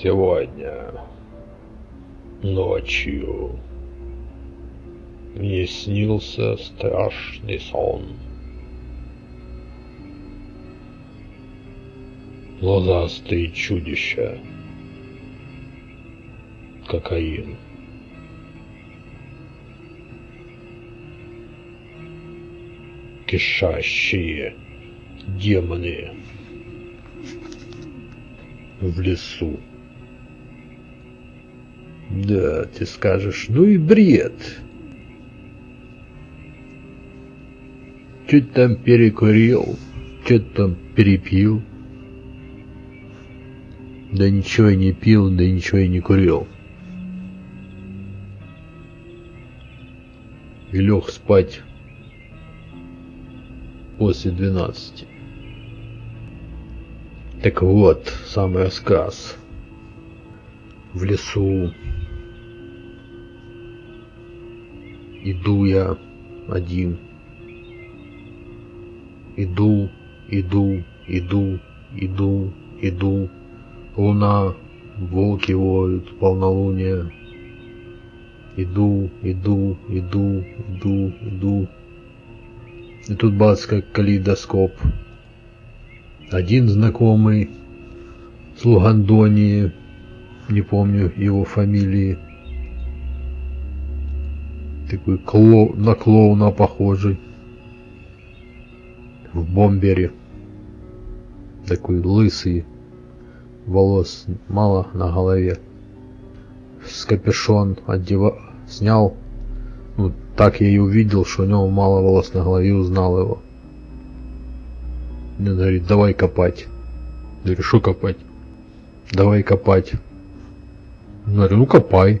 Сегодня ночью мне снился страшный сон. Глазастые чудища. Кокаин. Кишащие демоны в лесу. Да, ты скажешь, ну и бред. Чуть там перекурил, что-то там перепил. Да ничего и не пил, да ничего и не курил. И лег спать после двенадцати. Так вот, самый рассказ. В лесу иду я один. Иду, иду, иду, иду, иду. Луна, волки воют, полнолуние. Иду, иду, иду, иду, иду. И тут бац, как калейдоскоп. Один знакомый с Лугандонии, не помню его фамилии, такой кло... на клоуна похожий, в бомбере, такой лысый, волос мало на голове, с капюшон одева... снял, ну так я и увидел, что у него мало волос на голове, узнал его. Мне говорит, давай копать. Я говорю, что копать? Давай копать. Я говорю, ну копай.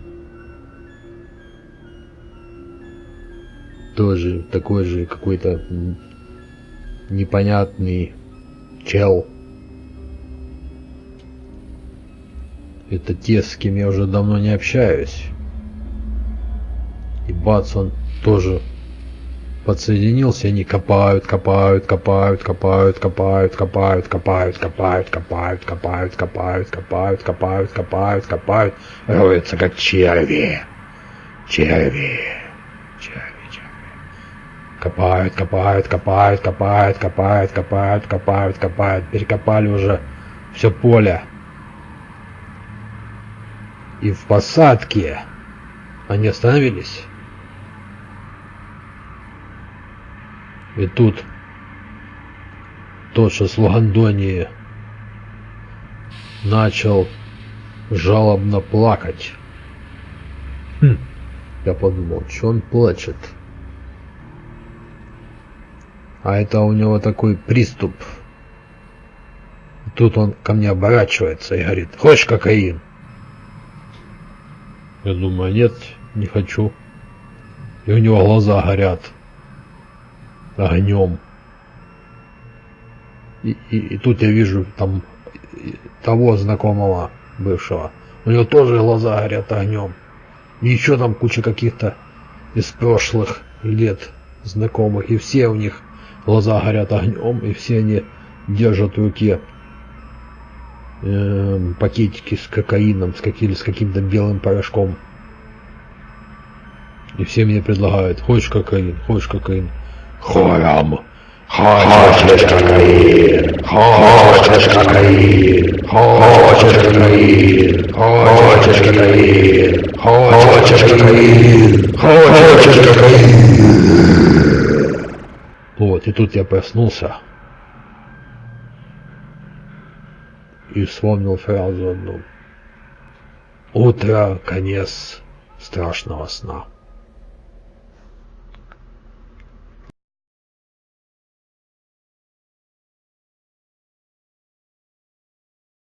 Тоже такой же какой-то непонятный чел. Это те, с кем я уже давно не общаюсь. И бац, он тоже подсоединился, они копают, копают, копают, копают, копают, копают, копают, копают, копают, копают, копают, копают, копают, копают, копают, роются как черви, черви. Копают, копают, копают, копают, копают, копают, копают, копают, перекопали уже все поле. И в посадке они остановились. И тут тот, что с Лугандонии, начал жалобно плакать. Хм. Я подумал, что он плачет. А это у него такой приступ. Тут он ко мне оборачивается и говорит, хочешь кокаин? Я думаю, нет, не хочу. И у него глаза горят огнем. И, и, и тут я вижу там того знакомого бывшего. У него тоже глаза горят огнем. И еще там куча каких-то из прошлых лет знакомых. И все у них глаза горят огнем. И все они держат в руке э, пакетики с кокаином, с, каким, с каким-то белым порошком. И все мне предлагают, хочешь кокаин, хочешь кокаин хором. Хочешь кокаин, хочешь кокаин, хочешь кокаин, хочешь кокаин, хочешь кокаин, хочешь кокаин. Вот, и тут я проснулся и вспомнил фразу одну. Утро, конец страшного сна.